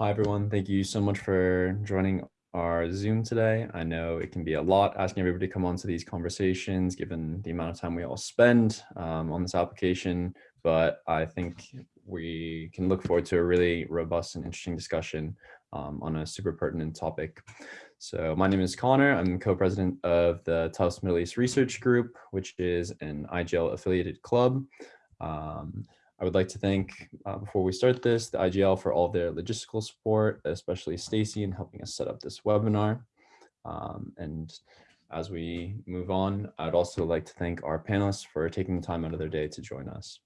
Hi, everyone. Thank you so much for joining our Zoom today. I know it can be a lot asking everybody to come onto these conversations, given the amount of time we all spend um, on this application, but I think we can look forward to a really robust and interesting discussion um, on a super pertinent topic. So my name is Connor. I'm co-president of the Tufts Middle East Research Group, which is an IGL affiliated club. Um, I would like to thank, uh, before we start this, the IGL for all their logistical support, especially Stacy in helping us set up this webinar. Um, and as we move on, I'd also like to thank our panelists for taking the time out of their day to join us.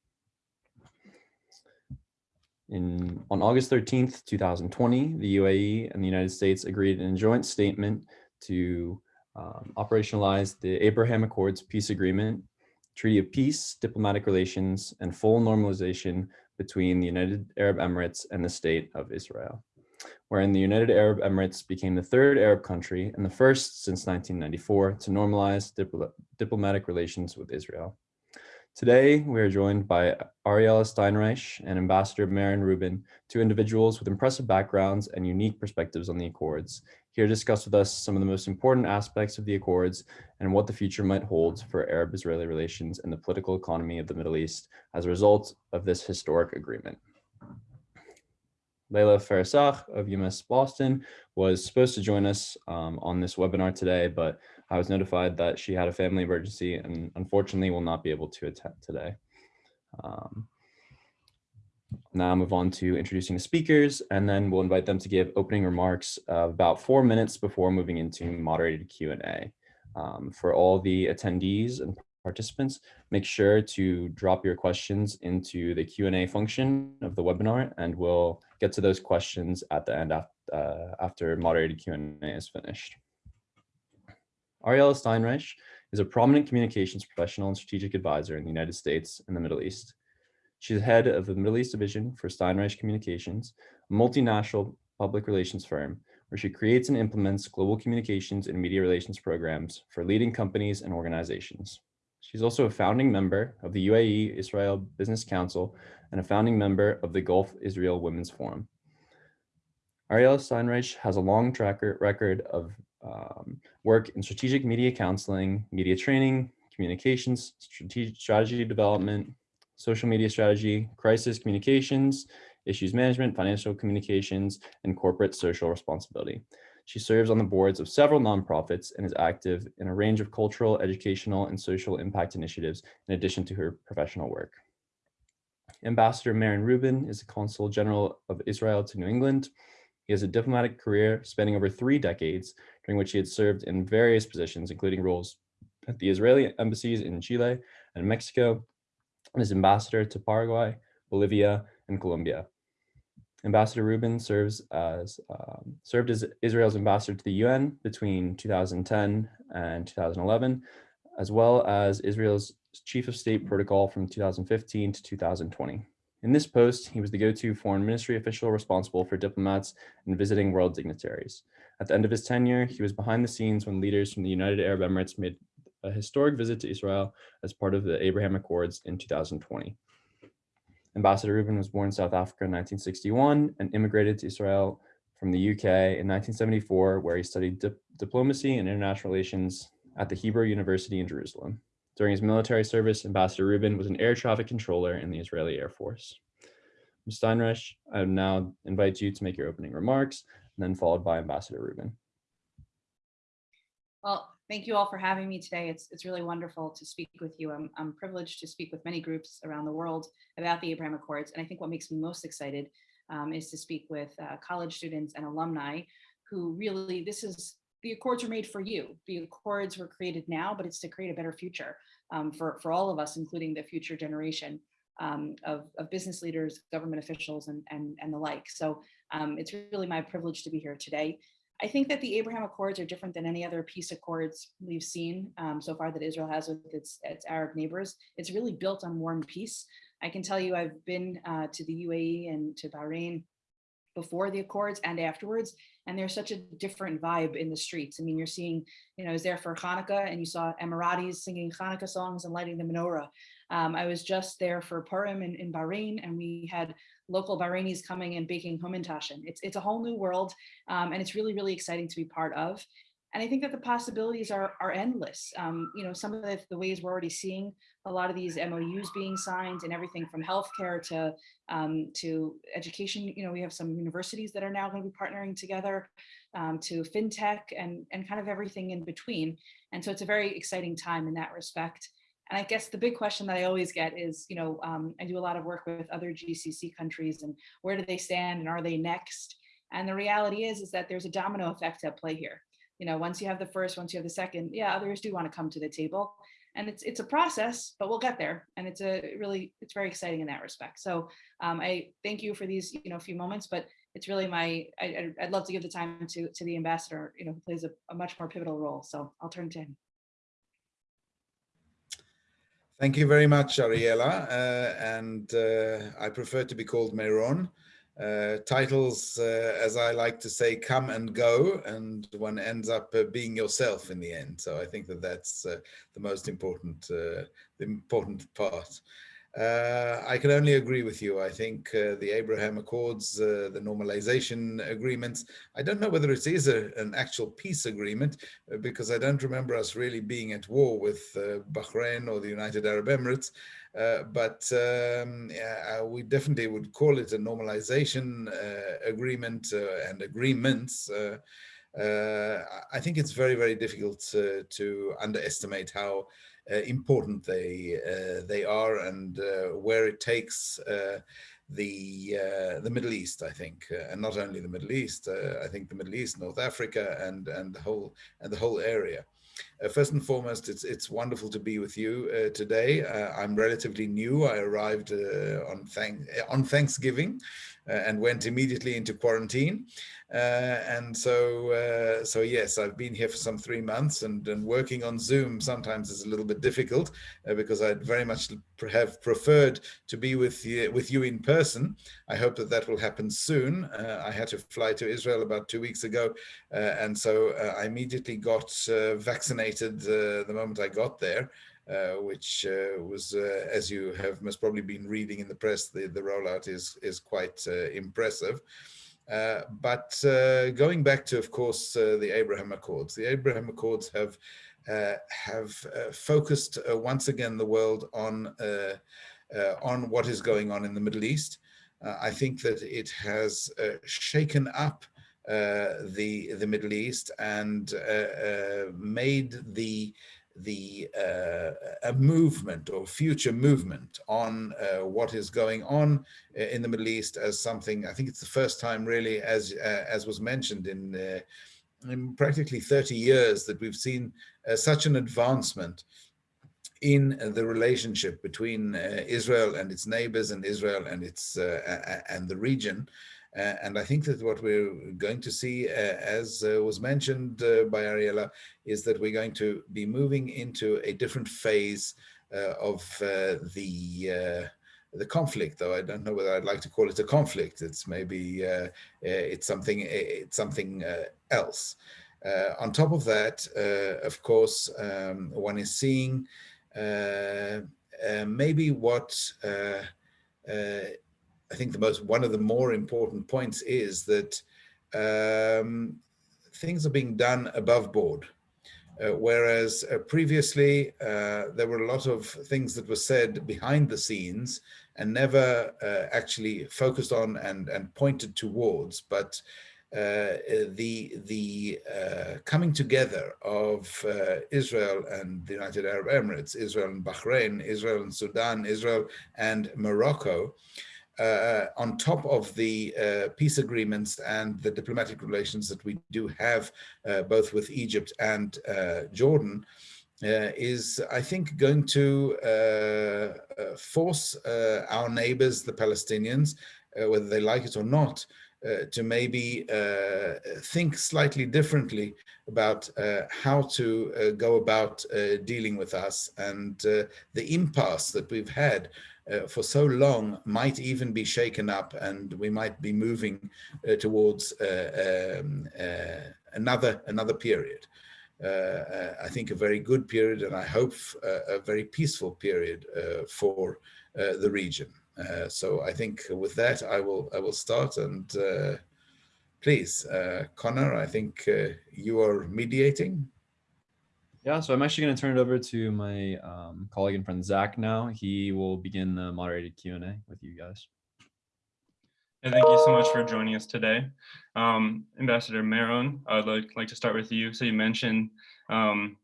In, on August 13th, 2020, the UAE and the United States agreed in a joint statement to um, operationalize the Abraham Accords peace agreement treaty of peace, diplomatic relations, and full normalization between the United Arab Emirates and the state of Israel, wherein the United Arab Emirates became the third Arab country and the first since 1994 to normalize dipl diplomatic relations with Israel. Today, we are joined by Ariella Steinreich and Ambassador Meron Reuben, two individuals with impressive backgrounds and unique perspectives on the Accords, here discuss with us some of the most important aspects of the Accords and what the future might hold for Arab-Israeli relations and the political economy of the Middle East as a result of this historic agreement. Leila Farsakh of UMass Boston was supposed to join us um, on this webinar today, but I was notified that she had a family emergency and unfortunately will not be able to attend today. Um, now move on to introducing the speakers and then we'll invite them to give opening remarks uh, about four minutes before moving into moderated Q&A. Um, for all the attendees and participants, make sure to drop your questions into the Q&A function of the webinar and we'll get to those questions at the end after, uh, after moderated Q&A is finished. Ariella Steinreich is a prominent communications professional and strategic advisor in the United States and the Middle East. She's head of the Middle East Division for Steinreich Communications, a multinational public relations firm where she creates and implements global communications and media relations programs for leading companies and organizations. She's also a founding member of the UAE Israel Business Council and a founding member of the Gulf Israel Women's Forum. Ariella Steinreich has a long track record of um, work in strategic media counseling, media training, communications, strategic strategy development, social media strategy, crisis communications, issues management, financial communications, and corporate social responsibility. She serves on the boards of several nonprofits and is active in a range of cultural, educational, and social impact initiatives in addition to her professional work. Ambassador Meron Reuben is the Consul General of Israel to New England. He has a diplomatic career spanning over three decades, during which he had served in various positions, including roles at the Israeli embassies in Chile and Mexico, and is ambassador to Paraguay, Bolivia, and Colombia. Ambassador Reuben serves as um, served as Israel's ambassador to the UN between 2010 and 2011, as well as Israel's chief of state protocol from 2015 to 2020. In this post, he was the go-to foreign ministry official responsible for diplomats and visiting world dignitaries. At the end of his tenure, he was behind the scenes when leaders from the United Arab Emirates made a historic visit to Israel as part of the Abraham Accords in 2020. Ambassador Reuben was born in South Africa in 1961 and immigrated to Israel from the UK in 1974, where he studied di diplomacy and international relations at the Hebrew University in Jerusalem. During his military service, Ambassador Reuben was an air traffic controller in the Israeli Air Force. Ms. Steinreich, I now invite you to make your opening remarks, and then followed by Ambassador Reuben. Well, thank you all for having me today. It's, it's really wonderful to speak with you. I'm, I'm privileged to speak with many groups around the world about the Abraham Accords. And I think what makes me most excited um, is to speak with uh, college students and alumni who really, this is, the Accords are made for you. The Accords were created now, but it's to create a better future um, for, for all of us, including the future generation. Um, of, of, business leaders, government officials, and, and, and the like. So um, it's really my privilege to be here today. I think that the Abraham Accords are different than any other peace accords we've seen um, so far that Israel has with its, its Arab neighbors. It's really built on war and peace. I can tell you I've been uh, to the UAE and to Bahrain before the Accords and afterwards, and there's such a different vibe in the streets. I mean, you're seeing, you know, I was there for Hanukkah and you saw Emiratis singing Hanukkah songs and lighting the menorah. Um, I was just there for Purim in, in Bahrain and we had local Bahrainis coming and baking hamantaschen. It's, it's a whole new world um, and it's really, really exciting to be part of. And I think that the possibilities are, are endless. Um, you know, some of the, the, ways we're already seeing a lot of these MOUs being signed and everything from healthcare to, um, to education. You know, we have some universities that are now going to be partnering together um, to fintech and, and kind of everything in between. And so it's a very exciting time in that respect. And I guess the big question that I always get is, you know, um, I do a lot of work with other GCC countries and where do they stand and are they next? And the reality is, is that there's a domino effect at play here. You know, once you have the first, once you have the second, yeah, others do want to come to the table. And it's it's a process, but we'll get there. And it's a really, it's very exciting in that respect. So um, I thank you for these, you know, few moments, but it's really my, I, would love to give the time to, to the ambassador, you know, who plays a, a much more pivotal role. So I'll turn to him. Thank you very much, Ariella. Uh, and uh, I prefer to be called Meron. Uh, titles, uh, as I like to say, come and go, and one ends up uh, being yourself in the end. So I think that that's uh, the most important, the important part. Uh, I can only agree with you. I think uh, the Abraham Accords, uh, the normalization agreements, I don't know whether it is a, an actual peace agreement uh, because I don't remember us really being at war with uh, Bahrain or the United Arab Emirates. Uh, but um, yeah, we definitely would call it a normalization agreement and agreements. I think it's very, very difficult to underestimate how important they uh, they are and uh, where it takes the uh, the Middle East, I think, uh, and not only the Middle East. Uh, I think the Middle East, North Africa, and and the whole and the whole area. first and foremost, it's it's wonderful to be with you today. I'm relatively new. I arrived on thank on Thanksgiving, and went immediately into quarantine. Uh, and so, uh, so yes, I've been here for some three months and, and working on Zoom sometimes is a little bit difficult uh, because I'd very much have preferred to be with you, with you in person. I hope that that will happen soon. I had to fly to Israel about two weeks ago. and so I immediately got vaccinated the moment I got there. Uh, which uh, was, uh, as you have most probably been reading in the press, the, the rollout is, is quite impressive. Uh, but uh, going back to, of course, uh, the Abraham Accords, the Abraham Accords have have focused once again the world on on what is going on in the Middle East. I think that it has shaken up the the Middle East and made the the uh, a movement or future movement on uh, what is going on uh, in the Middle East as something I think it's the first time really as uh, as was mentioned in, uh, in practically 30 years that we've seen uh, such an advancement in the relationship between Israel and its neighbors and Israel and its and the region and I think that what we're going to see, uh, as uh, was mentioned by Ariella, is that we're going to be moving into a different phase of the the conflict, though I don't know whether I'd like to call it a conflict. It's maybe uh, it's something it's something uh, else. Uh, on top of that, of course, um, one is seeing maybe what I think the most one of the more important points is that um, things are being done above board. Uh, whereas uh, previously uh, there were a lot of things that were said behind the scenes and never uh, actually focused on and, and pointed towards, but uh, the the uh, coming together of Israel and the United Arab Emirates, Israel and Bahrain, Israel and Sudan, Israel and Morocco, uh, on top of the uh, peace agreements and the diplomatic relations that we do have uh, both with Egypt and uh, Jordan, uh, is, I think, going to uh, force our neighbors, the Palestinians, whether they like it or not, to maybe think slightly differently about how to go about dealing with us and the impasse that we've had uh, for so long might even be shaken up and we might be moving uh, towards uh, um, uh, another another period. Uh, uh, I think a very good period and I hope a very peaceful period for the region. So I think with that, I will I will start and please, Connor, I think you are mediating. Yeah, so I'm actually going to turn it over to my um, colleague and friend Zach now. He will begin the moderated Q&A with you guys. And thank you so much for joining us today. Um, Ambassador Meron, I would like, like to start with you. So you mentioned um,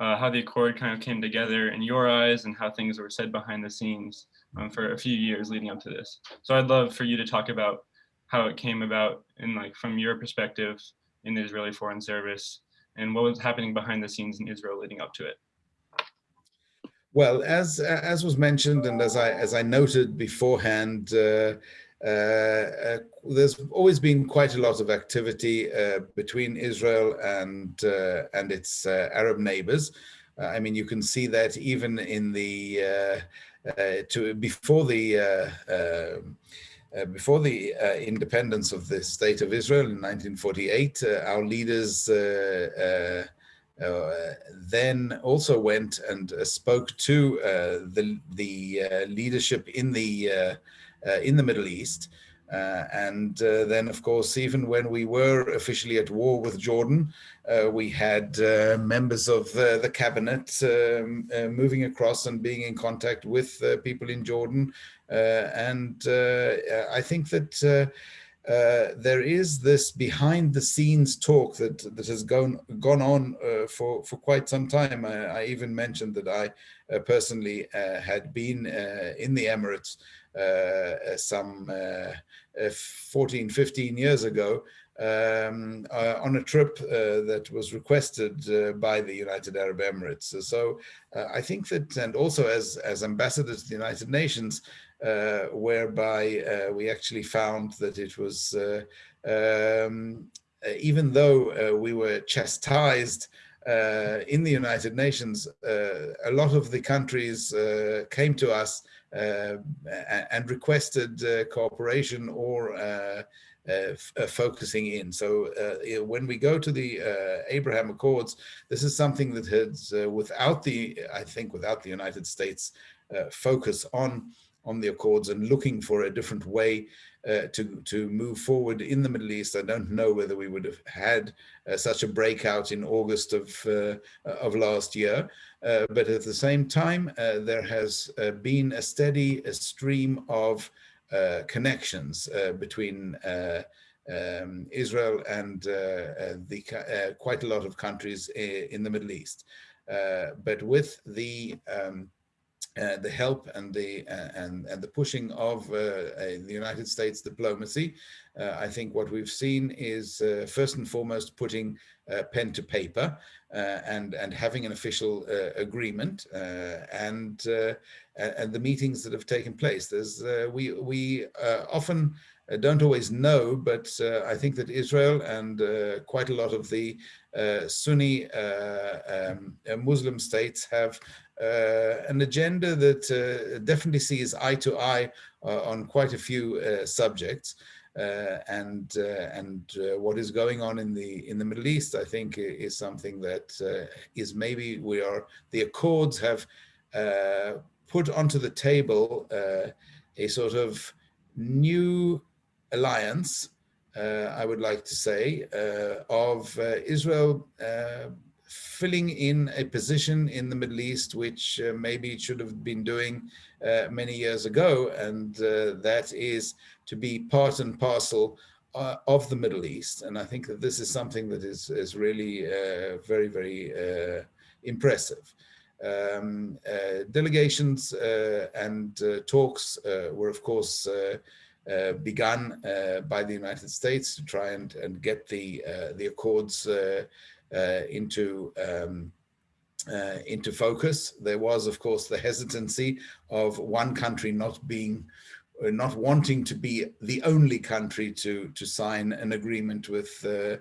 uh, how the Accord kind of came together in your eyes and how things were said behind the scenes um, for a few years leading up to this. So I'd love for you to talk about how it came about and like from your perspective in the Israeli Foreign Service and what was happening behind the scenes in Israel leading up to it. Well, as as was mentioned, and as I as I noted beforehand, uh, uh, uh, there's always been quite a lot of activity uh, between Israel and uh, and its Arab neighbors. I mean, you can see that even in the to before the uh, before the uh, independence of the state of Israel in 1948, uh, our leaders uh, uh, uh, then also went and spoke to the the leadership in the in the Middle East. Uh, and uh, then, of course, even when we were officially at war with Jordan, uh, we had members of the cabinet um, moving across and being in contact with people in Jordan. Uh, and uh, I think that uh, there is this behind the scenes talk that that has gone gone on uh, for for quite some time. I, I even mentioned that I uh, personally uh, had been in the Emirates some 14, 15 years ago um, uh, on a trip uh, that was requested uh, by the United Arab Emirates. So I think that, and also as, as ambassador to the United Nations, uh, whereby uh, we actually found that it was, uh, um, even though we were chastised in the United Nations, a lot of the countries came to us and requested cooperation or uh, uh, focusing in. So uh, when we go to the uh, Abraham Accords, this is something that has, without the, I think, without the United States focus on on the Accords and looking for a different way uh, to, to move forward in the Middle East. I don't know whether we would have had uh, such a breakout in August of, uh, of last year. Uh, but at the same time, uh, there has uh, been a steady a stream of connections between um, Israel and the quite a lot of countries in the Middle East. but with the um, uh, the help and the uh, and and the pushing of uh, the United States diplomacy, uh, I think what we've seen is uh, first and foremost putting uh, pen to paper and and having an official agreement and and the meetings that have taken place. There's we we often don't always know, but I think that Israel and quite a lot of the Sunni um, Muslim states have uh, an agenda that uh, definitely sees eye to eye uh, on quite a few subjects. Uh, and uh, and uh, what is going on in the in the Middle East, I think, is something that is maybe we are the Accords have put onto the table a sort of new alliance, I would like to say, of Israel filling in a position in the Middle East, which uh, maybe it should have been doing uh, many years ago, and uh, that is to be part and parcel uh, of the Middle East. And I think that this is something that is, is really uh, very, very uh, impressive. Um, delegations and talks were, of course, uh, begun uh, by the United States to try and, and get the uh, the accords uh, into um, uh, into focus. There was, of course, the hesitancy of one country not being not wanting to be the only country to to sign an agreement with uh,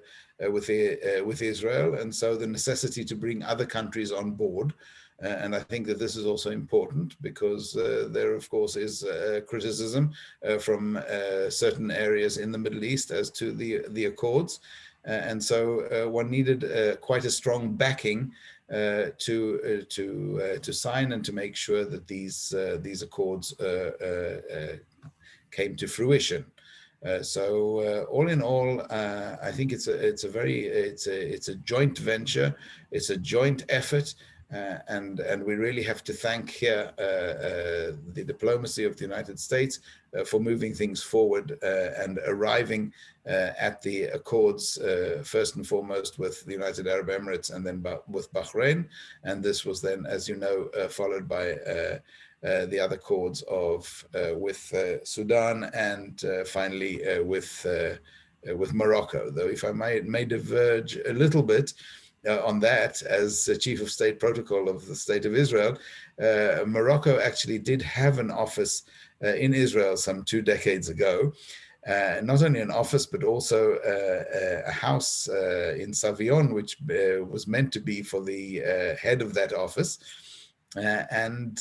uh, with with Israel, and so the necessity to bring other countries on board. And I think that this is also important because there, of course, is criticism from certain areas in the Middle East as to the the accords. Uh, and so uh, one needed uh, quite a strong backing uh, to uh, to uh, to sign and to make sure that these uh, these accords uh, uh, uh, came to fruition. Uh, so uh, all in all, uh, I think it's a it's a very it's a it's a joint venture, it's a joint effort, uh, and and we really have to thank here uh, uh, the diplomacy of the United States uh, for moving things forward uh, and arriving uh, at the accords first and foremost with the United Arab Emirates and then with Bahrain, and this was then, as you know, followed by. The other chords of with Sudan and finally with with Morocco. Though, if I may, it may diverge a little bit uh, on that, as uh, Chief of State Protocol of the State of Israel, uh, Morocco actually did have an office uh, in Israel some two decades ago. Uh, not only an office, but also uh, a house in Savyon, which was meant to be for the head of that office. And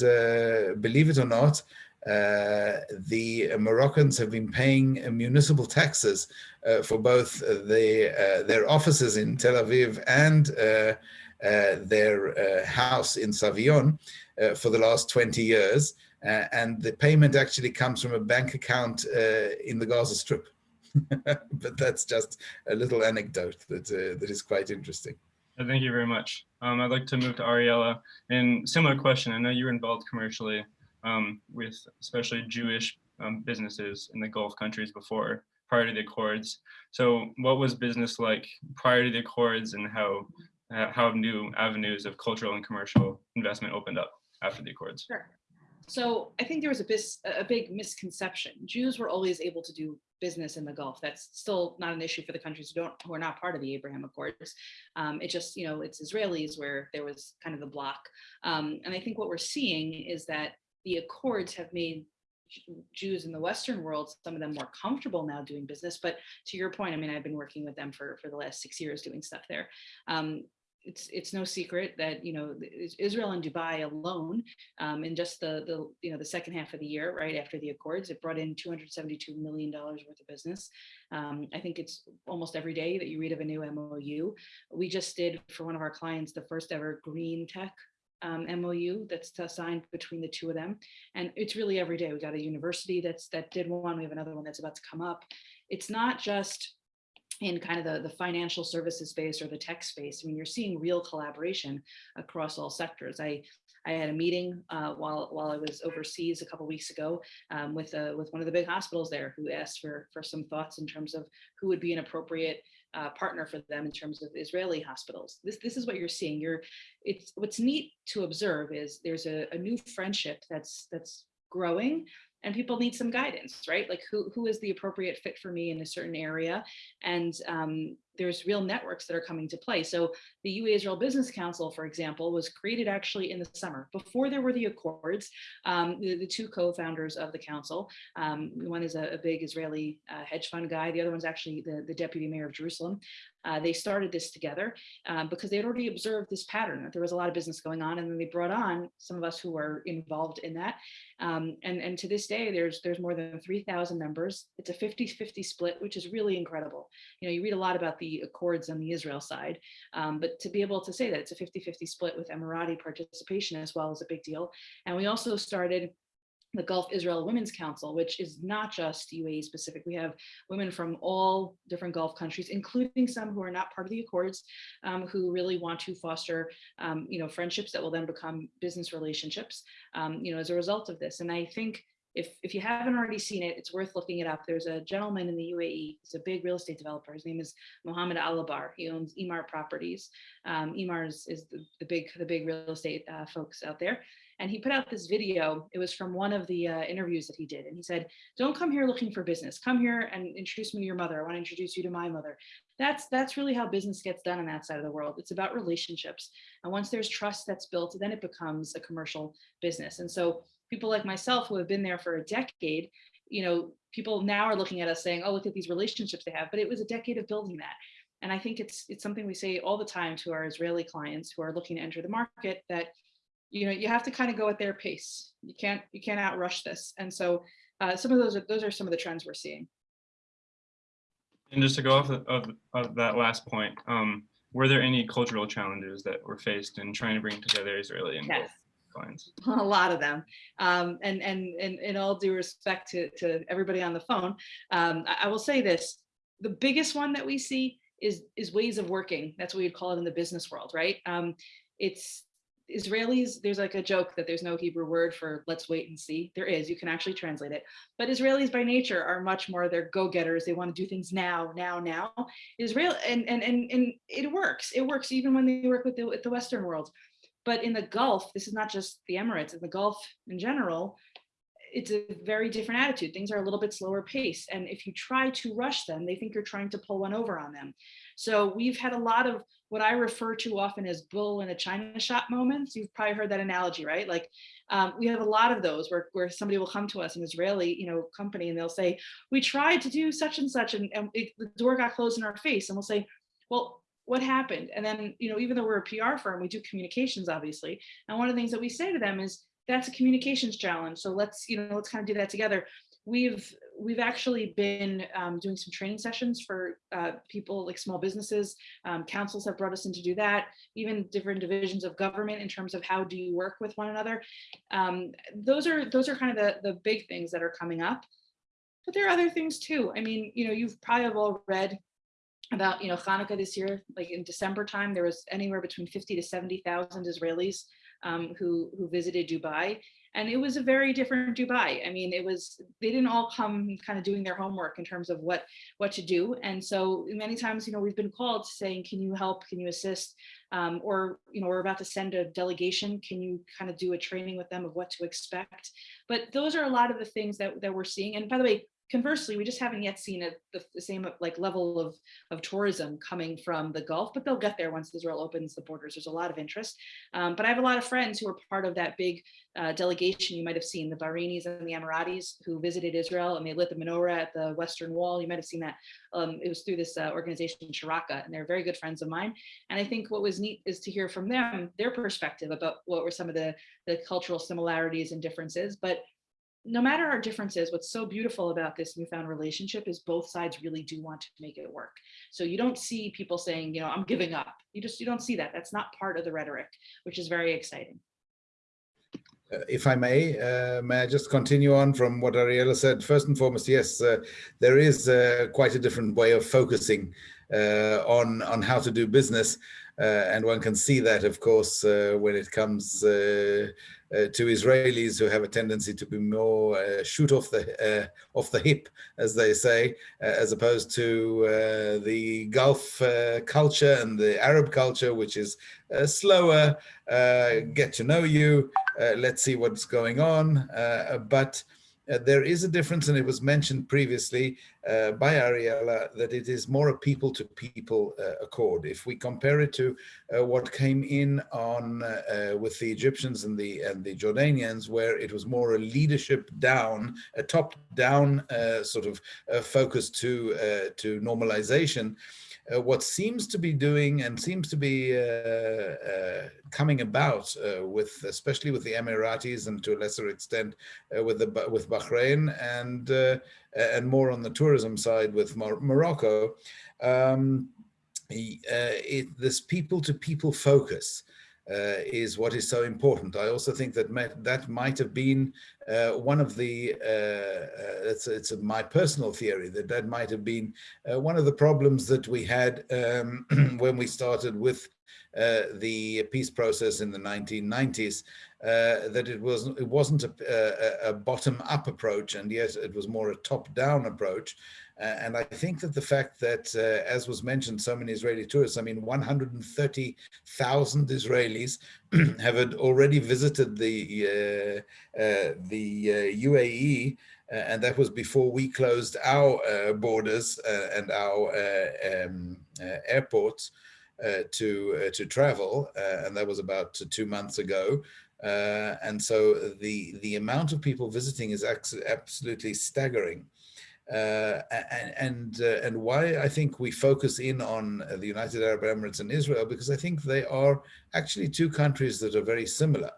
believe it or not, uh, the Moroccans have been paying municipal taxes uh, for both the, uh, their offices in Tel Aviv and uh, uh, their uh, house in Savyon for the last 20 years. And the payment actually comes from a bank account in the Gaza Strip. but that's just a little anecdote that, that is quite interesting. Thank you very much. Um, I'd like to move to Ariella. And similar question, I know you were involved commercially um, with especially Jewish um, businesses in the Gulf countries before, prior to the Accords. So what was business like prior to the Accords and how, uh, how new avenues of cultural and commercial investment opened up after the Accords? Sure. So I think there was a, bis- a big misconception. Jews were always able to do business in the Gulf. That's still not an issue for the countries who don't who are not part of the Abraham Accords. Um, it just you know it's Israelis where there was kind of the block. Um, and I think what we're seeing is that the Accords have made Jews in the Western world, some of them more comfortable now doing business. But to your point, I mean, I've been working with them for for the last six years doing stuff there. Um, it's it's no secret that you know Israel and Dubai alone, um, in just the the you know the second half of the year, right after the Accords, it brought in 272 million dollars worth of business. Um, I think it's almost every day that you read of a new MOU. We just did for one of our clients the first ever green tech um, MOU that's uh, signed between the two of them, and it's really every day. We got a university that's that did one. We have another one that's about to come up. It's not just in kind of the, the financial services space or the tech space. I mean, you're seeing real collaboration across all sectors. I I had a meeting uh, while while I was overseas a couple weeks ago um, with a, with one of the big hospitals there who asked for for some thoughts in terms of who would be an appropriate uh, partner for them in terms of Israeli hospitals. This this is what you're seeing. You're it's what's neat to observe is there's a, a new friendship that's that's growing and people need some guidance right like who who is the appropriate fit for me in a certain area and um, there's real networks that are coming to play so the UAE Israel Business Council, for example, was created actually in the summer before there were the accords. Um, the, the two co-founders of the council, um, one is a, a big Israeli uh, hedge fund guy. The other one's actually the, the deputy mayor of Jerusalem. Uh, they started this together um, because they had already observed this pattern that there was a lot of business going on, and then they brought on some of us who were involved in that. Um, and, and to this day, there's there's more than 3,000 members. It's a 50-50 split, which is really incredible. You know, you read a lot about the accords on the Israel side, um, but to be able to say that it's a 50-50 split with Emirati participation as well is a big deal. And we also started the Gulf Israel Women's Council, which is not just UAE specific. We have women from all different Gulf countries, including some who are not part of the Accords, um, who really want to foster, um, you know, friendships that will then become business relationships, um, you know, as a result of this. And I think if if you haven't already seen it, it's worth looking it up. There's a gentleman in the UAE. He's a big real estate developer. His name is Mohammed Alabbar. He owns Emaar Properties. Um, Emaar is, is the, the big the big real estate uh, folks out there. And he put out this video. It was from one of the uh, interviews that he did. And he said, don't come here looking for business. Come here and introduce me to your mother. I want to introduce you to my mother. That's that's really how business gets done on that side of the world. It's about relationships. And once there's trust that's built, then it becomes a commercial business. And so people like myself who have been there for a decade, you know, people now are looking at us saying, oh, look at these relationships they have. But it was a decade of building that. And I think it's it's something we say all the time to our Israeli clients who are looking to enter the market that you know you have to kind of go at their pace you can't you can't outrush this and so uh, some of those are those are some of the trends we're seeing And just to go off of, of, of that last point, um, were there any cultural challenges that were faced in trying to bring together Israeli and Yes. Clients? a lot of them. Um, and, and, and in all due respect to, to everybody on the phone, um, I, I will say this, the biggest one that we see is, is ways of working. That's what we'd call it in the business world, right? Um, it's Israelis, there's like a joke that there's no Hebrew word for let's wait and see. There is, you can actually translate it. But Israelis by nature are much more, they're go-getters. They want to do things now, now, now. Israel, and, and, and, and it works. It works even when they work with the, with the Western world. But in the Gulf, this is not just the Emirates, in the Gulf in general, it's a very different attitude. Things are a little bit slower pace. And if you try to rush them, they think you're trying to pull one over on them. So we've had a lot of what I refer to often as bull in a china shop moments. You've probably heard that analogy, right? Like um, we have a lot of those where, where somebody will come to us, an Israeli you know, company, and they'll say, we tried to do such and such, and, and it, the door got closed in our face. And we'll say, well, what happened? And then, you know, even though we're a PR firm, we do communications, obviously. And one of the things that we say to them is, that's a communications challenge. So let's, you know, let's kind of do that together. We've we've actually been um, doing some training sessions for uh, people like small businesses. Um, councils have brought us in to do that. Even different divisions of government in terms of how do you work with one another. Um, those are those are kind of the the big things that are coming up. But there are other things too. I mean, you know, you've probably all read about you know Hanukkah this year. Like in December time, there was anywhere between 50 to 70,000 Israelis um, who who visited Dubai, and it was a very different Dubai. I mean, it was they didn't all come kind of doing their homework in terms of what what to do, and so many times, you know, we've been called saying, "Can you help? Can you assist?" Um, or you know, we're about to send a delegation. Can you kind of do a training with them of what to expect? But those are a lot of the things that that we're seeing. And by the way, conversely, we just haven't yet seen a, the, the, same like level of, of tourism coming from the Gulf, but they'll get there once Israel opens the borders. There's a lot of interest. Um, but I have a lot of friends who are part of that big uh, delegation you might have seen, the Bahrainis and the Emiratis who visited Israel and they lit the menorah at the Western Wall. You might have seen that. Um, it was through this uh, organization, Sharaka, and they're very good friends of mine. And I think what was neat is to hear from them, their perspective about what were some of the, the cultural similarities and differences. But no matter our differences, what's so beautiful about this newfound relationship is both sides really do want to make it work. So you don't see people saying, you know, I'm giving up. You just, you don't see that. That's not part of the rhetoric, which is very exciting. Uh, if I may, uh, may I just continue on from what Ariella said? First and foremost, yes, uh, there is uh, quite a different way of focusing uh, on on how to do business, Uh, and one can see that, of course, uh, when it comes uh, uh, to Israelis who have a tendency to be more uh, shoot off the uh, off the hip, as they say, as opposed to the Gulf culture and the Arab culture, which is slower, get to know you, let's see what's going on. but uh, there is a difference, and it was mentioned previously uh, by Ariella, that it is more a people-to-people -people, uh, accord. If we compare it to uh, what came in on uh, with the Egyptians and the and the Jordanians, where it was more a leadership down, a top-down uh, sort of focus to to normalization, uh, what seems to be doing and seems to be uh, uh, coming about with, especially with the Emiratis and to a lesser extent with the with Bahrain and and more on the tourism side with Mor Morocco, um, it, this people-to-people -people focus uh, is what is so important. I also think that that might have been uh, one of the, uh, uh it's, it's my personal theory, that that might have been uh, one of the problems that we had um, when we started with uh, the peace process in the 1990s, that it, was, it wasn't a, a, a bottom-up approach, and yet it was more a top-down approach. Uh, and I think that the fact that, uh, as was mentioned, so many Israeli tourists, I mean, 130,000 Israelis have already visited the, uh, uh the UAE, uh, and that was before we closed our uh, borders and our um, airports to, to travel, and that was about two months ago. and so the, the amount of people visiting is absolutely staggering. Uh, and and, uh, and why I think we focus in on uh, the United Arab Emirates and Israel because I think they are actually two countries that are very similar.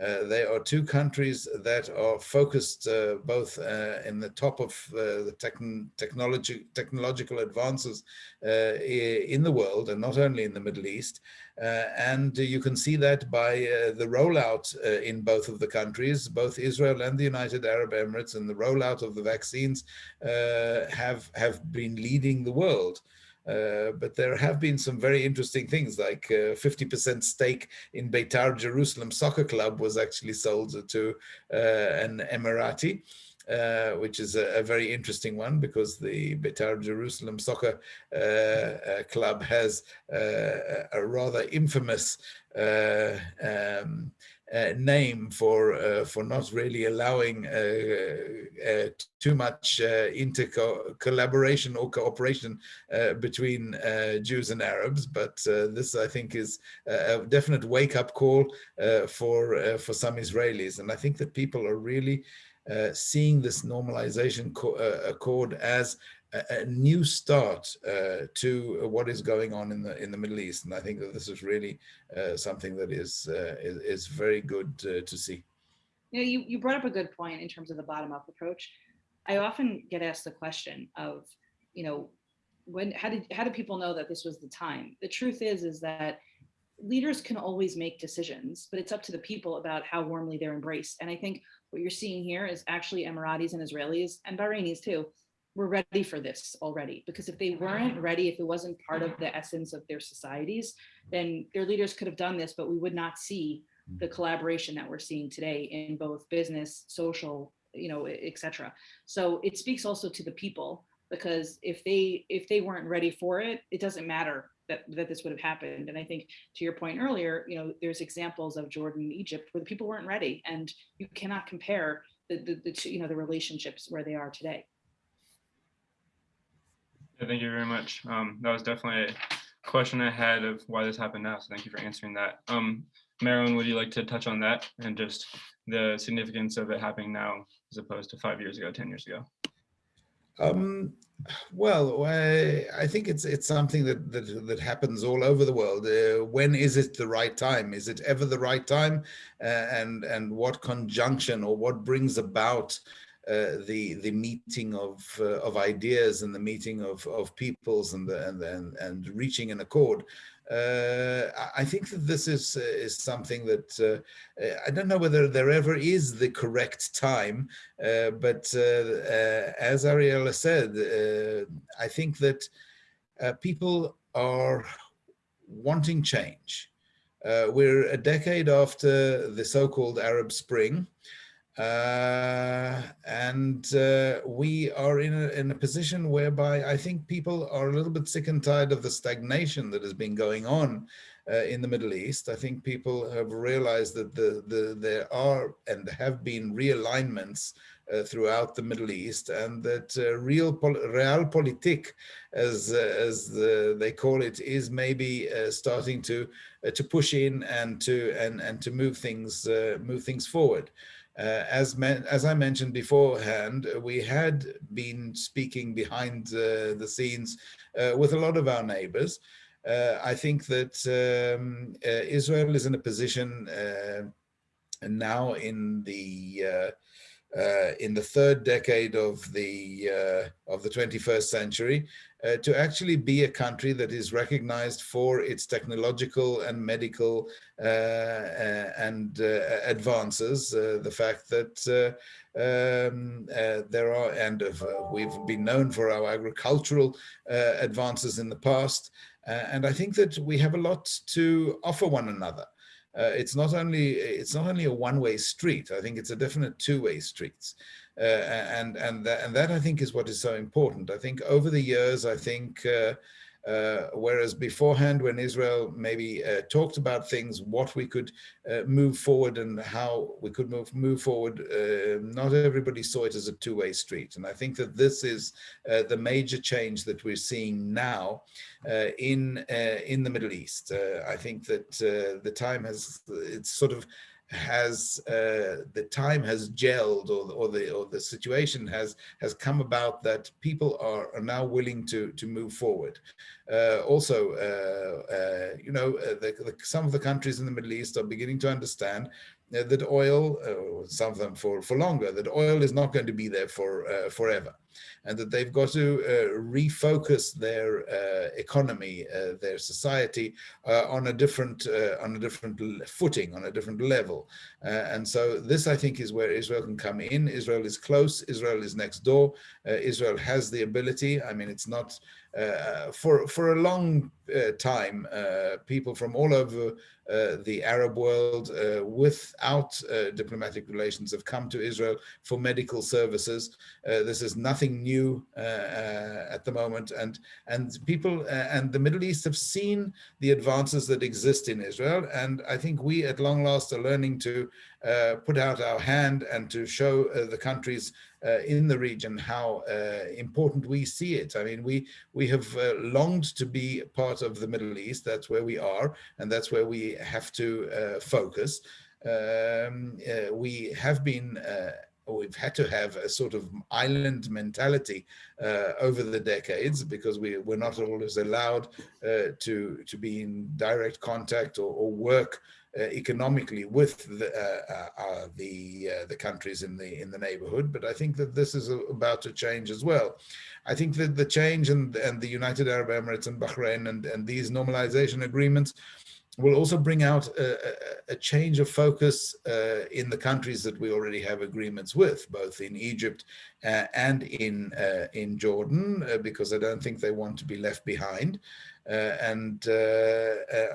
Uh, they are two countries that are focused uh, both uh, in the top of the techn technology, technological advances in the world and not only in the Middle East. Uh, and you can see that by the rollout in both of the countries, both Israel and the United Arab Emirates and the rollout of the vaccines have, have been leading the world. Uh, but there have been some very interesting things like 50% uh, stake in Beitar Jerusalem Soccer Club was actually sold to uh, an Emirati. Uh, which is a, a, very interesting one because the Beitar Jerusalem Soccer uh, uh, Club has a rather infamous um, uh, name for uh, for not really allowing uh, too much inter collaboration or cooperation between Jews and Arabs. But this, I think, is a definite wake-up call for for some Israelis, and I think that people are really seeing this normalization accord as a, new start uh, to what is going on in the in the Middle East, and I think that this is really uh, something that is, uh, is, is very good uh, to see. You know, you you brought up a good point in terms of the bottom up approach. I often get asked the question of, you know, when how did how do people know that this was the time? The truth is is that leaders can always make decisions, but it's up to the people about how warmly they're embraced. And I think what you're seeing here is actually Emiratis and Israelis and Bahrainis too were ready for this already. Because if they weren't ready if it wasn't part of the essence of their societies then their leaders could have done this but we would not see the mm. collaboration that we're seeing today in both business social you know etc so it speaks also to the people because if they if they weren't ready for it it doesn't matter that, that this would have happened and i think to your point earlier you know there's examples of jordan and egypt where the people weren't ready and you cannot compare the, the, the you know the relationships where they are today yeah, thank you very much. Um, that was definitely a question I had of why this happened now. So thank you for answering that. Um, Marilyn, would you like to touch on that and just the significance of it happening now as opposed to five years ago, 10 years ago? Um, well, I, I, think it's it's something that, that that happens all over the world. Uh, when is it the right time? Is it ever the right time? Uh, and and what conjunction or what brings about uh, the the meeting of uh, of ideas and the meeting of of peoples and the, and and, and reaching an accord. Uh, I think that this is uh, is something that uh, uh, I don't know whether there ever is the correct time, uh, but uh, as Ariella said, I think that people are wanting change. we're a decade after the so-called Arab Spring. Uh, and uh, we are in a, in a position whereby I think people are a little bit sick and tired of the stagnation that has been going on uh, in the Middle East. I think people have realized that the, the, there are and have been realignments uh, throughout the Middle East and that uh, real pol realpolitik, as, uh, as the, they call it, is maybe starting to, to push in and to, and, and to move things, move things forward. Uh, as, as I mentioned beforehand, we had been speaking behind uh, the scenes uh, with a lot of our neighbors. Uh, I think that um, uh, Israel is in a position uh, now in the in the third decade of the of the 21st century uh, to actually be a country that is recognized for its technological and medical uh, uh and uh, advances. Uh, the fact that um, there are, and we've been known for our agricultural advances in the past. and I think that we have a lot to offer one another. Uh, it's not only it's not only a one-way street. I think it's a definite two-way streets. Uh, and and that, and that I think is what is so important. I think over the years, I think uh, uh, whereas beforehand, when Israel maybe uh, talked about things, what we could uh, move forward and how we could move move forward, uh, not everybody saw it as a two-way street. And I think that this is the major change that we're seeing now in in the Middle East. I think that the time has it's sort of has uh, the time has gelled or, or the or the situation has has come about that people are, are now willing to to move forward. Uh, also uh, uh you know uh, the, the, some of the countries in the Middle East are beginning to understand uh, that oil, some of them for, for longer, that oil is not going to be there for forever and that they've got to uh, refocus their uh, economy, uh, their society uh, on a different uh, on a different footing, on a different level. And so this, I think, is where Israel can come in. Israel is close. Israel is next door. Israel has the ability. I mean, it's not Uh, for for a long uh, time. Uh, people from all over uh, the Arab world uh, without uh, diplomatic relations have come to Israel for medical services. this is nothing new at the moment. And, and people and the Middle East have seen the advances that exist in Israel. And I think we at long last are learning to uh, put out our hand and to show uh, the countries uh, in the region how important we see it. I mean, we we have longed to be part of the Middle East. That's where we are, and that's where we have to focus. Um, we have been we've had to have a sort of island mentality uh, over the decades because we were not always allowed uh, to to be in direct contact or, or work uh, economically with the uh, uh, the the countries in the in the neighborhood. But I think that this is about to change as well. I think that the change and and the United Arab Emirates and Bahrain and and these normalization agreements will also bring out a, a change of focus uh, in the countries that we already have agreements with, both in Egypt uh, and in uh, in Jordan, because I don't think they want to be left behind. Uh, and uh, uh,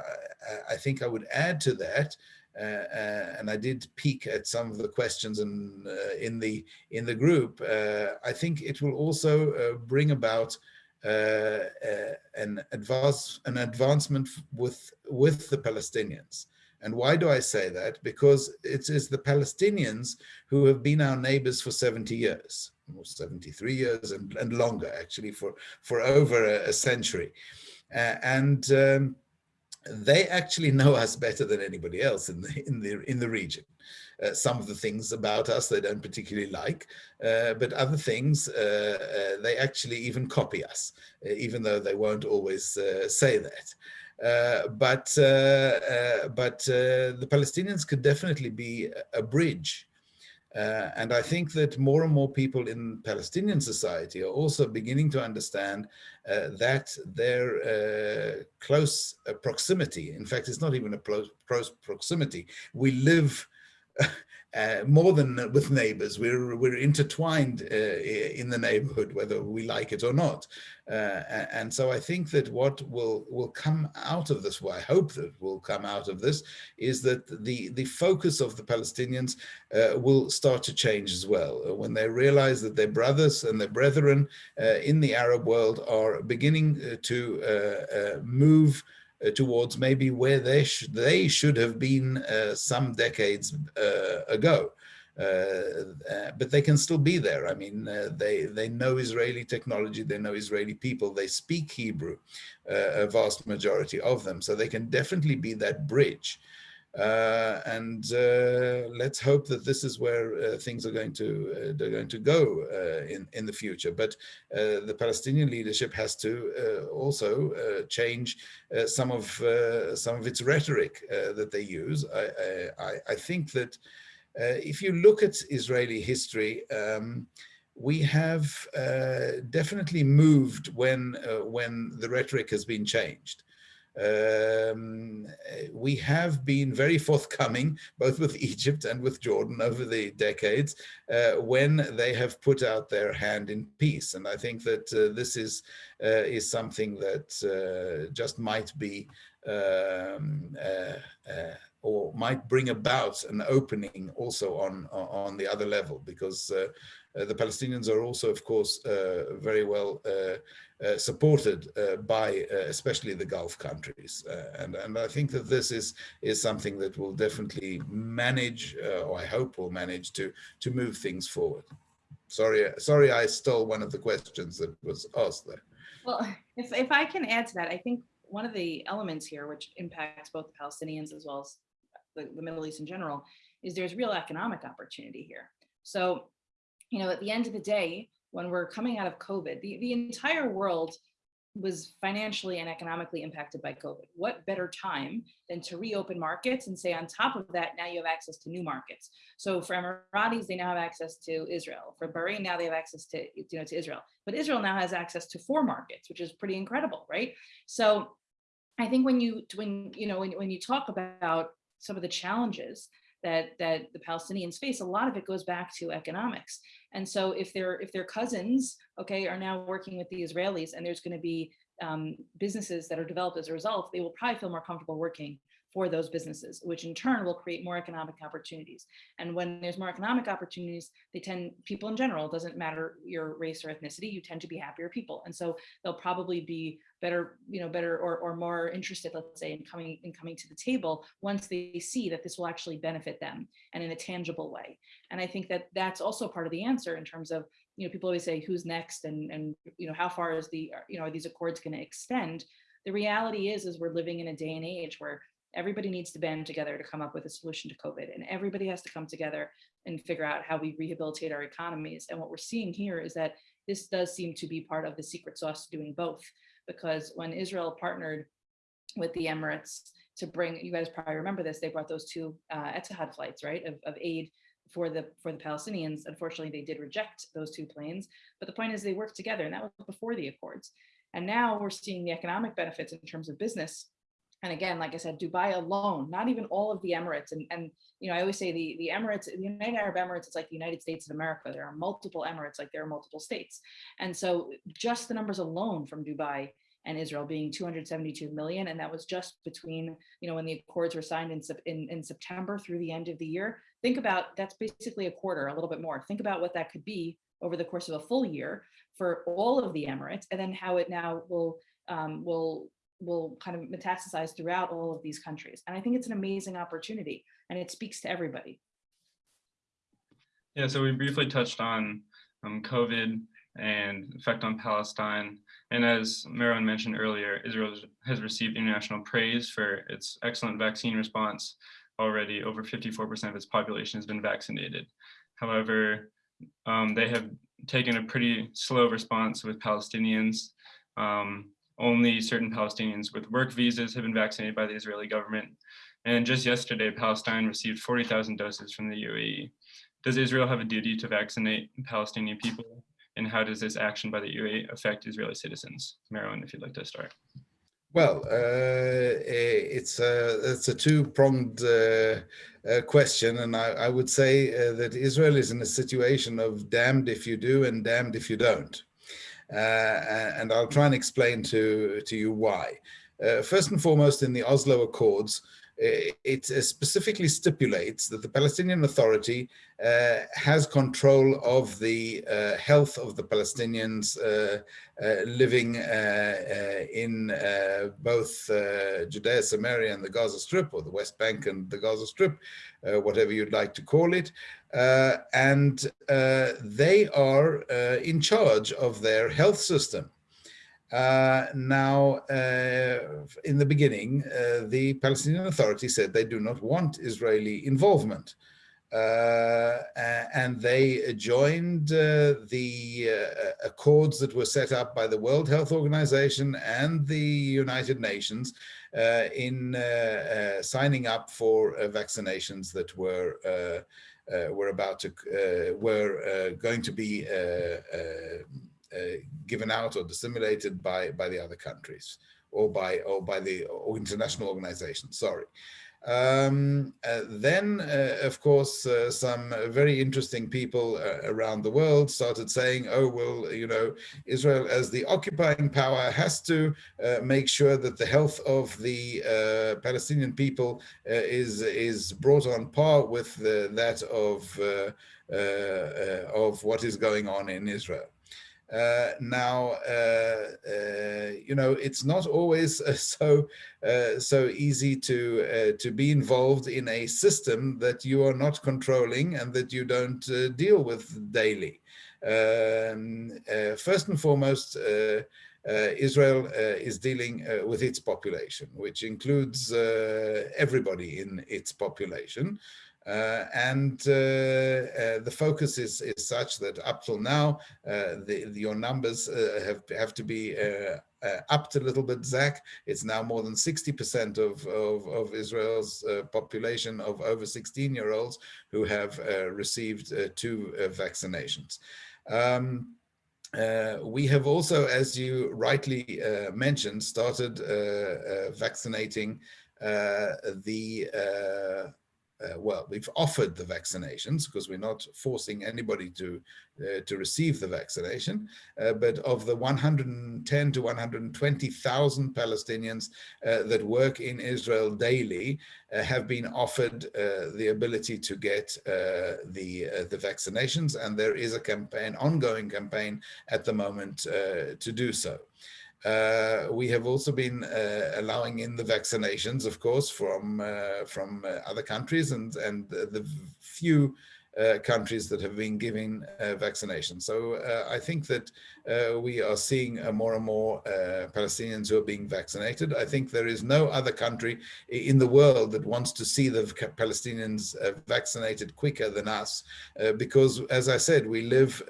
I think I would add to that, and I did peek at some of the questions in, in the in the group. I think it will also bring about uh, uh, an advance an advancement with with the Palestinians. And why do I say that? Because it is the Palestinians who have been our neighbors for 70 years, or 73 years and, and longer, actually, for, for over a, a century. Uh, and um, they actually know us better than anybody else in the in the in the region. Uh, some of the things about us they don't particularly like, uh, but other things uh, uh they actually even copy us, uh, even though they won't always say that. but but the Palestinians could definitely be a bridge uh, and I think that more and more people in Palestinian society are also beginning to understand uh, that their uh, close uh, proximity, in fact, it's not even a close proximity. We live uh, more than with neighbors. We're, we're intertwined uh, in the neighborhood, whether we like it or not. Uh, and so I think that what will, will come out of this, what I hope that will come out of this, is that the, the focus of the Palestinians uh, will start to change as well. Uh, when they realize that their brothers and their brethren uh, in the Arab world are beginning to move uh, towards maybe where they, sh they should have been uh, some decades uh, ago. Uh, uh, but they can still be there. I mean, uh, they they know Israeli technology, they know Israeli people, they speak Hebrew, a vast majority of them, so they can definitely be that bridge. Uh, and uh, let's hope that this is where uh, things are going to they're going to go in in the future. But the Palestinian leadership has to also change some of some of its rhetoric that they use. I I, I think that if you look at Israeli history. Um, we have uh, definitely moved when uh, when the rhetoric has been changed. Um, we have been very forthcoming, both with Egypt and with Jordan over the decades, uh, when they have put out their hand in peace. And I think that uh, this is, uh, is something that uh, just might be um, uh, uh, or might bring about an opening also on on the other level because the Palestinians are also of course very well uh, supported uh, by uh, especially the Gulf countries. and, and I think that this is, is something that will definitely manage, or I hope will manage to, to move things forward. Sorry, sorry I stole one of the questions that was asked there. Well, if, if I can add to that, I think one of the elements here, which impacts both the Palestinians as well as the, the Middle East in general, is there's real economic opportunity here. So, you know, at the end of the day, when we're coming out of COVID, the, the entire world was financially and economically impacted by COVID. What better time than to reopen markets and say on top of that, now you have access to new markets. So for Emiratis, they now have access to Israel. For Bahrain, now they have access to, you know, to Israel. But Israel now has access to four markets, which is pretty incredible, right? So I think when you, when, you know, when, when you talk about some of the challenges that that the Palestinians face, a lot of it goes back to economics. And so if their if their cousins, okay, are now working with the Israelis and there's going to be um, businesses that are developed as a result, they will probably feel more comfortable working for those businesses, which in turn will create more economic opportunities. And when there's more economic opportunities, they tend, people in general, doesn't matter your race or ethnicity, you tend to be happier people. And so they'll probably be better, you know, better or, or more interested, let's say, in coming in coming to the table once they see that this will actually benefit them and in a tangible way. And I think that that's also part of the answer in terms of, you know, people always say who's next and, and you know, how far is the, you know, are these accords going to extend? The reality is, is we're living in a day and age where everybody needs to band together to come up with a solution to COVID and everybody has to come together and figure out how we rehabilitate our economies. And what we're seeing here is that this does seem to be part of the secret sauce to doing both because when Israel partnered with the Emirates to bring, you guys probably remember this, they brought those two uh, Etihad flights, right, of, of aid for the for the Palestinians. Unfortunately, they did reject those two planes, but the point is they worked together and that was before the Accords. And now we're seeing the economic benefits in terms of business and again, like I said, Dubai alone, not even all of the Emirates. And, and you know, I always say the, the Emirates, the United Arab Emirates, it's like the United States of America. There are multiple Emirates, like there are multiple states. And so just the numbers alone from Dubai and Israel being 272 million. And that was just between, you know, when the accords were signed in, in, in September through the end of the year. Think about, that's basically a quarter, a little bit more. Think about what that could be over the course of a full year for all of the Emirates and then how it now will um, will will kind of metastasize throughout all of these countries. And I think it's an amazing opportunity and it speaks to everybody. Yeah, so we briefly touched on um, COVID and effect on Palestine. And as Meron mentioned earlier, Israel has received international praise for its excellent vaccine response. Already over 54% of its population has been vaccinated. However, um, they have taken a pretty slow response with Palestinians. Um, only certain Palestinians with work visas have been vaccinated by the Israeli government. And just yesterday, Palestine received 40,000 doses from the UAE. Does Israel have a duty to vaccinate Palestinian people? And how does this action by the UAE affect Israeli citizens? Meron, if you'd like to start. Well, uh, it's a, it's a two-pronged uh, uh, question, and I, I would say uh, that Israel is in a situation of damned if you do and damned if you don't. Uh, and I'll try and explain to, to you why. Uh, first and foremost, in the Oslo Accords, it specifically stipulates that the Palestinian Authority uh, has control of the uh, health of the Palestinians uh, uh living uh, in both Judea, Samaria and the Gaza Strip or the West Bank and the Gaza Strip, whatever you'd like to call it. and they are in charge of their health system. Uh, now, uh, in the beginning, uh, the Palestinian Authority said they do not want Israeli involvement. Uh, and they joined uh, the uh, accords that were set up by the World Health Organization and the United Nations in signing up for vaccinations that were were about to were going to be given out or disseminated by by the other countries or by or by the or international organizations. Sorry. Um, uh, then, uh, of course, uh, some very interesting people uh, around the world started saying, oh, well, you know, Israel as the occupying power has to uh, make sure that the health of the uh, Palestinian people is, is brought on par with the, that of, of what is going on in Israel. Uh, now, uh, uh, you know, it's not always so so easy to to be involved in a system that you are not controlling and that you don't deal with daily. Um, first and foremost, uh, Israel uh, is dealing uh, with its population, which includes everybody in its population. Uh, and uh, uh, the focus is, is such that up till now, the, your numbers have, have to be uh, upped a little bit, Zach. It's now more than 60% of, of, of, Israel's uh, population of over 16 year olds who have uh, received two vaccinations. Um, we have also, as you rightly mentioned, started vaccinating the uh, well, we've offered the vaccinations because we're not forcing anybody to uh, to receive the vaccination. Uh, but of the 110 to 120,000 Palestinians uh, that work in Israel daily uh, have been offered uh, the ability to get the the vaccinations, and there is a campaign, ongoing campaign at the moment to do so. Uh, we have also been uh, allowing in the vaccinations, of course, from uh, from uh, other countries and and the few uh, countries that have been giving uh, vaccinations. So I think that we are seeing more and more Palestinians who are being vaccinated. I think there is no other country in the world that wants to see the Palestinians vaccinated quicker than us, because as I said, we live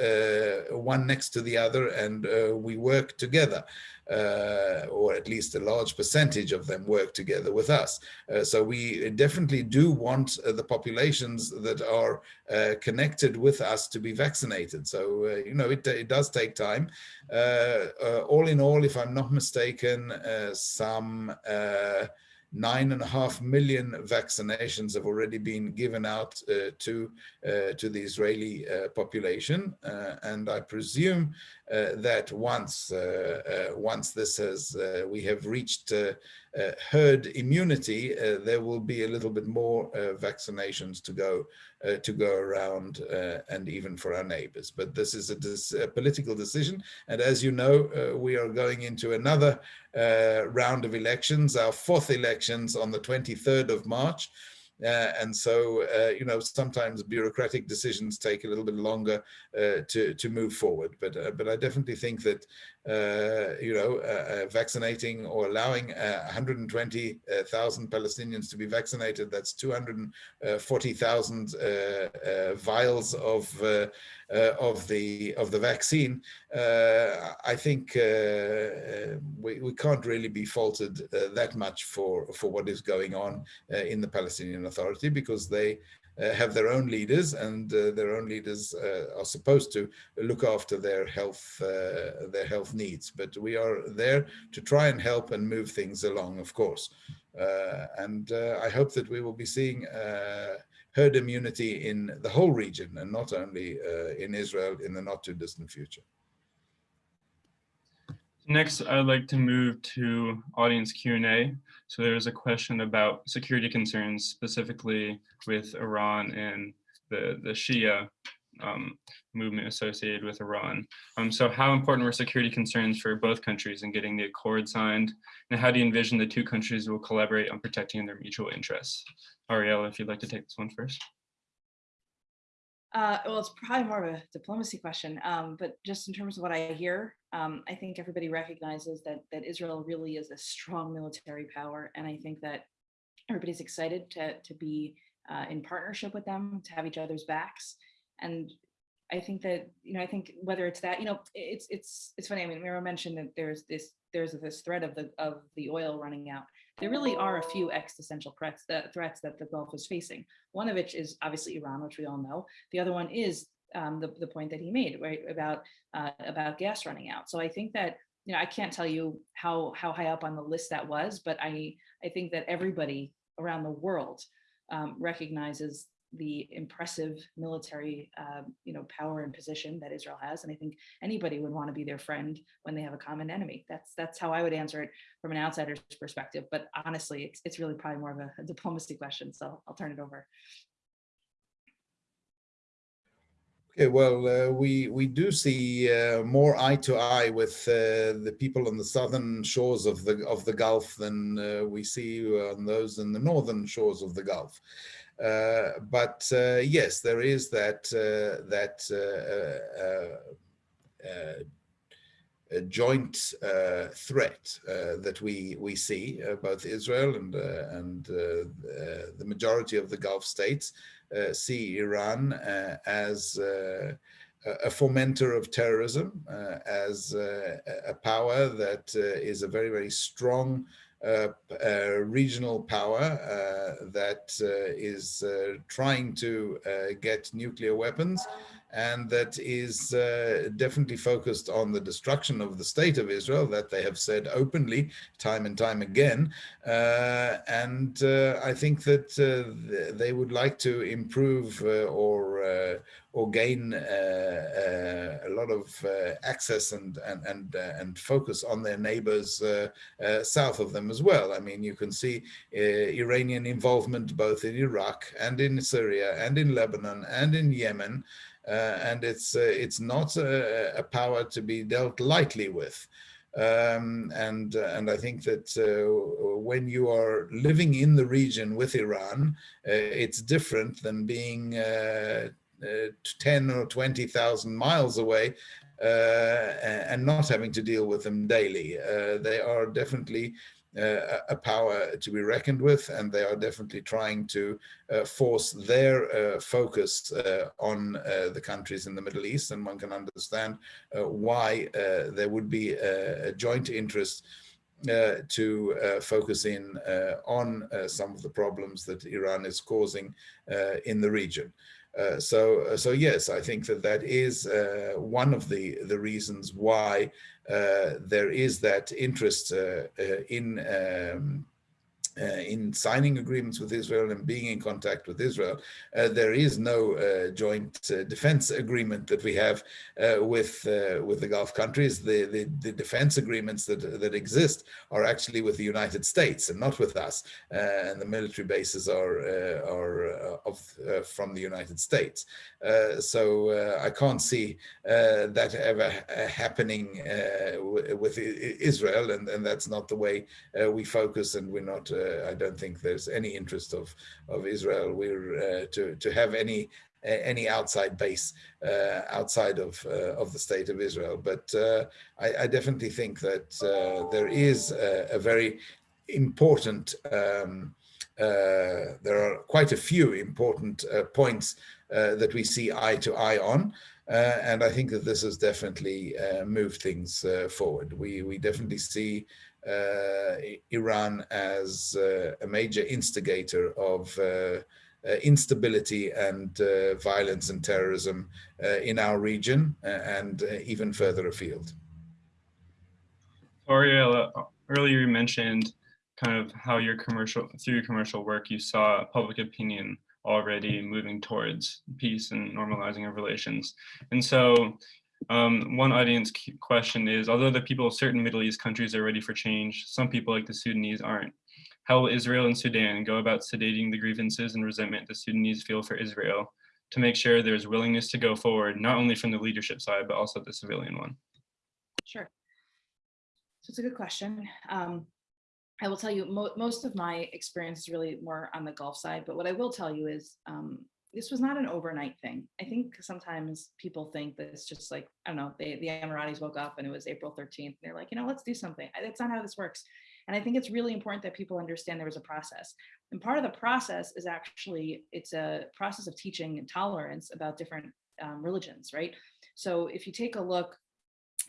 one next to the other and we work together. Uh, or at least a large percentage of them work together with us. Uh, so we definitely do want uh, the populations that are uh, connected with us to be vaccinated. So, uh, you know, it, it does take time. Uh, all in all, if I'm not mistaken, some nine and a half million vaccinations have already been given out uh, to uh, to the Israeli uh, population, and I presume Uh, that once uh, uh, once this has we have reached uh, herd immunity, uh, there will be a little bit more uh, vaccinations to go to go around and even for our neighbors. But this is a, a political decision. And as you know, we are going into another round of elections, our fourth elections on the 23rd of March. Uh, and so, uh, you know, sometimes bureaucratic decisions take a little bit longer uh, to, to move forward. But, but I definitely think that, you know, vaccinating or allowing 120,000 Palestinians to be vaccinated, that's 240,000 vials of uh, of the of the vaccine, uh, I think uh, we, we can't really be faulted that much for for what is going on in the Palestinian Authority because they uh, have their own leaders and uh, their own leaders uh, are supposed to look after their health their health needs. But we are there to try and help and move things along of course. And I hope that we will be seeing herd immunity in the whole region and not only uh, in Israel in the not too distant future. Next, I'd like to move to audience Q&A. So there's a question about security concerns, specifically with Iran and the, the Shia um, movement associated with Iran. Um, so how important were security concerns for both countries in getting the accord signed? And how do you envision the two countries will collaborate on protecting their mutual interests? Ariel, if you'd like to take this one first. Uh, well, it's probably more of a diplomacy question, um, but just in terms of what I hear, um, I think everybody recognizes that that Israel really is a strong military power, and I think that everybody's excited to to be uh, in partnership with them, to have each other's backs, and I think that you know I think whether it's that you know it's it's it's funny. I mean, Meron mentioned that there's this there's this threat of the of the oil running out. There really are a few existential threats that threats that the Gulf is facing. One of which is obviously Iran, which we all know. The other one is um, the the point that he made right about uh, about gas running out. So I think that you know I can't tell you how how high up on the list that was, but I I think that everybody around the world um, recognizes the impressive military, uh, you know, power and position that Israel has. And I think anybody would want to be their friend when they have a common enemy. That's that's how I would answer it from an outsider's perspective. But honestly, it's, it's really probably more of a, a diplomacy question. So I'll turn it over. Okay, well, uh, we we do see uh, more eye to eye with uh, the people on the southern shores of the of the Gulf than uh, we see on those in the northern shores of the Gulf. Uh, but uh, yes, there is that uh, that a joint uh, threat uh, that we we see uh, both Israel and and the majority of the Gulf states see Iran as a fomenter of terrorism, as a power that is a very very strong regional power uh, that is trying to get nuclear weapons and that is uh, definitely focused on the destruction of the state of Israel that they have said openly time and time again. Uh, and uh, I think that uh, they would like to improve uh, or uh, or gain uh, uh, a lot of uh, access and and and and focus on their neighbors south of them as well. I mean, you can see Iranian involvement both in Iraq and in Syria and in Lebanon and in Yemen. Uh, and it's uh, it's not a, a, power to be dealt lightly with. Um, and uh, and I think that when you are living in the region with Iran, it's different than being 10 or 20,000 miles away uh, and not having to deal with them daily. Uh, they are definitely uh, a power to be reckoned with, and they are definitely trying to uh, force their uh, focus uh, on uh, the countries in the Middle East. And one can understand uh, why there would be a, a joint interest to focus in on some of the problems that Iran is causing in the region. Uh, so, uh, so yes, I think that that is uh, one of the the reasons why uh, there is that interest uh, in um, uh, in signing agreements with Israel and being in contact with Israel. Uh, there is no uh, joint uh, defense agreement that we have uh, with uh, with the Gulf countries. The, the, the defense agreements that that exist are actually with the United States and not with us. and the military bases are are of from the United States. so I can't see that ever happening with Israel, and, and that's not the way we focus, and we're not uh, I don't think there's any interest of of Israel we're uh, to to have any any outside base uh, outside of of the state of Israel. But I, I, definitely think that there is a, a very important. Um, uh, there are quite a few important uh, points uh, that we see eye to eye on. and I think that this has definitely moved things forward. We, we definitely see uh, Uh, Iran as uh, a major instigator of uh, uh instability and uh, violence and terrorism in our region and even further afield. Ariella, earlier you mentioned kind of how your commercial, through your commercial work, you saw public opinion already moving towards peace and normalizing of relations. And so um, one audience question is, although the people of certain Middle East countries are ready for change, some people like the Sudanese aren't. How will Israel and Sudan go about sedating the grievances and resentment the Sudanese feel for Israel to make sure there's willingness to go forward, not only from the leadership side, but also the civilian one? Sure. So it's a good question. Um, I will tell you, mo most of my experience is really more on the Gulf side, but what I will tell you is um, this was not an overnight thing. I think sometimes people think that it's just like, I don't know, they, the Emiratis woke up and it was April 13th. And they're like, you know, let's do something. That's not how this works. And I think it's really important that people understand there was a process. And part of the process is actually, it's a process of teaching tolerance about different um, religions, right? So if you take a look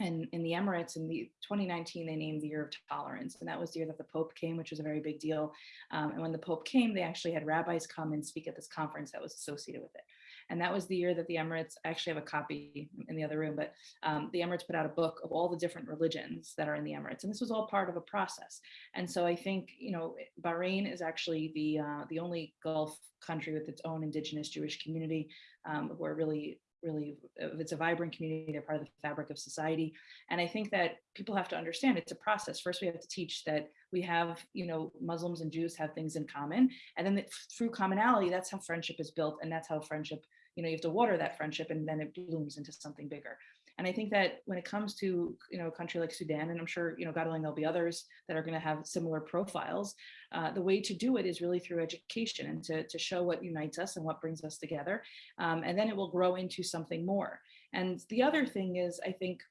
and in the Emirates in the 2019, they named the year of tolerance. And that was the year that the Pope came, which was a very big deal. Um, and when the Pope came, they actually had rabbis come and speak at this conference that was associated with it. And that was the year that the Emirates, I actually have a copy in the other room, but um, the Emirates put out a book of all the different religions that are in the Emirates. And this was all part of a process. And so I think, you know, Bahrain is actually the, uh, the only Gulf country with its own indigenous Jewish community um, who are really really if it's a vibrant community they're part of the fabric of society. And i think that people have to understand it's a process. First we have to teach that we have you know muslims and jews have things in common. And then the, through commonality that's how friendship is built and that's how friendship you know you have to water that friendship and then it blooms into something bigger and I think that when it comes to, you know, a country like Sudan, and I'm sure, you know, God willing, there'll be others that are going to have similar profiles, uh, the way to do it is really through education and to, to show what unites us and what brings us together. Um, and then it will grow into something more. And the other thing is, I think,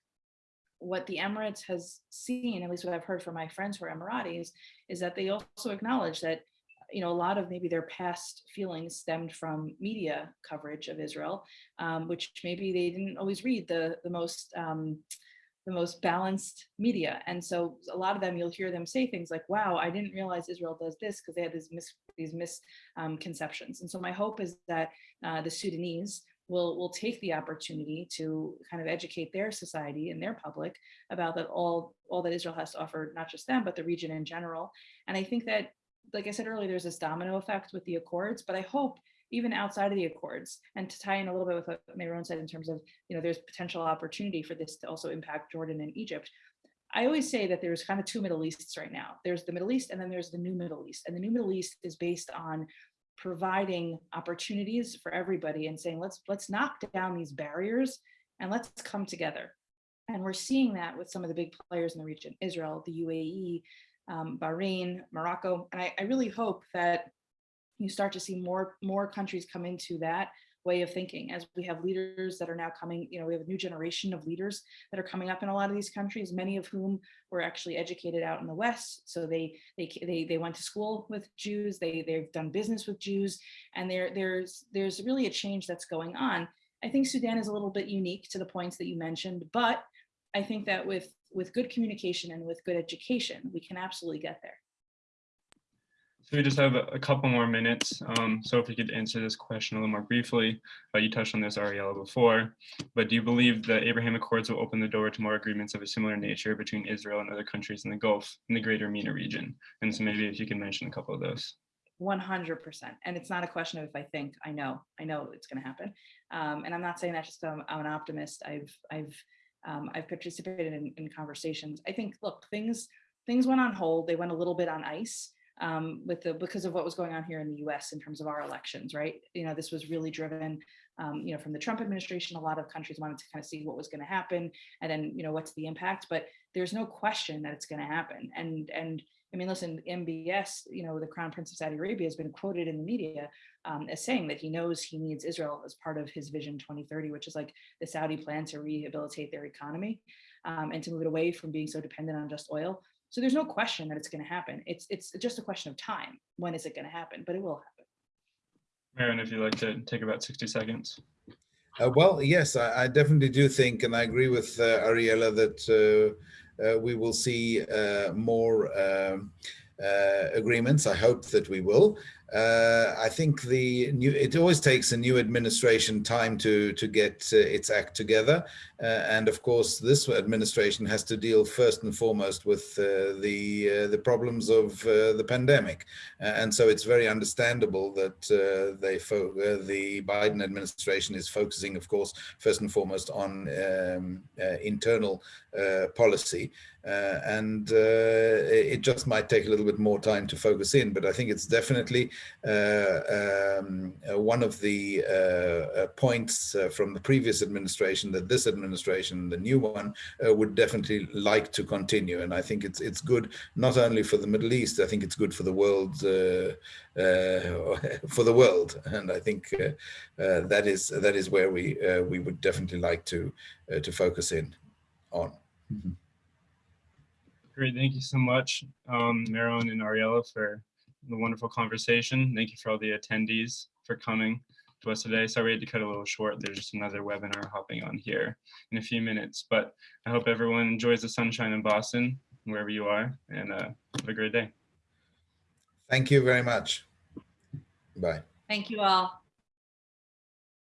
what the Emirates has seen, at least what I've heard from my friends who are Emiratis, is that they also acknowledge that you know, a lot of maybe their past feelings stemmed from media coverage of Israel, um, which maybe they didn't always read the, the most um, the most balanced media. And so a lot of them, you'll hear them say things like, wow, I didn't realize Israel does this because they had these, mis these misconceptions. Um, and so my hope is that uh, the Sudanese will, will take the opportunity to kind of educate their society and their public about that all, all that Israel has to offer, not just them, but the region in general. And I think that like I said earlier, there's this domino effect with the Accords, but I hope even outside of the Accords, and to tie in a little bit with what Meron said in terms of, you know, there's potential opportunity for this to also impact Jordan and Egypt. I always say that there's kind of two Middle Easts right now. There's the Middle East and then there's the new Middle East. And the new Middle East is based on providing opportunities for everybody and saying, let's let's knock down these barriers and let's come together. And we're seeing that with some of the big players in the region, Israel, the UAE, um, Bahrain, Morocco. And I, I really hope that you start to see more, more countries come into that way of thinking as we have leaders that are now coming, you know, we have a new generation of leaders that are coming up in a lot of these countries, many of whom were actually educated out in the West. So they they they, they went to school with Jews, they, they've done business with Jews, and there there's there's really a change that's going on. I think Sudan is a little bit unique to the points that you mentioned, but I think that with with good communication and with good education, we can absolutely get there. So we just have a couple more minutes. Um, so if we could answer this question a little more briefly, uh, you touched on this, Ariella, before, but do you believe the Abraham Accords will open the door to more agreements of a similar nature between Israel and other countries in the Gulf, in the greater MENA region? And so maybe if you can mention a couple of those. 100%. And it's not a question of if I think, I know, I know it's going to happen. Um, and I'm not saying that just I'm, I'm an optimist. I've, I've um, I've participated in, in, conversations. I think, look, things things went on hold. They went a little bit on ice um, with the because of what was going on here in the U.S. in terms of our elections, right? You know, this was really driven, um, you know, from the Trump administration. A lot of countries wanted to kind of see what was going to happen, and then you know what's the impact. But there's no question that it's going to happen, and and I mean, listen, MBS, you know, the Crown Prince of Saudi Arabia has been quoted in the media um, as saying that he knows he needs Israel as part of his Vision 2030, which is like the Saudi plan to rehabilitate their economy um, and to move it away from being so dependent on just oil. So there's no question that it's going to happen. It's it's just a question of time. When is it going to happen? But it will happen. Meron, if you'd like to take about 60 seconds. Uh, well, yes, I, I, definitely do think, and I agree with uh, Ariella that uh, uh we will see uh, more um, uh, agreements. I hope that we will. Uh, I think the new, it always takes a new administration time to, to get uh, its act together. Uh, and of course, this administration has to deal first and foremost with uh, the, uh, the problems of the pandemic. and so it's very understandable that they the Biden administration is focusing, of course, first and foremost on um, internal policy. and it just might take a little bit more time to focus in, but I think it's definitely uh, um, uh, one of the uh, points from the previous administration that this administration, the new one, would definitely like to continue. And I think it's it's good not only for the Middle East, I think it's good for the world for the world. And I think that is that is where we we would definitely like to to focus in on. Mm -hmm. Great, thank you so much, um, Meron and Ariella, for the wonderful conversation. Thank you for all the attendees for coming to us today. Sorry we had to cut a little short. There's just another webinar hopping on here in a few minutes, but I hope everyone enjoys the sunshine in Boston, wherever you are, and uh, have a great day. Thank you very much. Bye. Thank you all.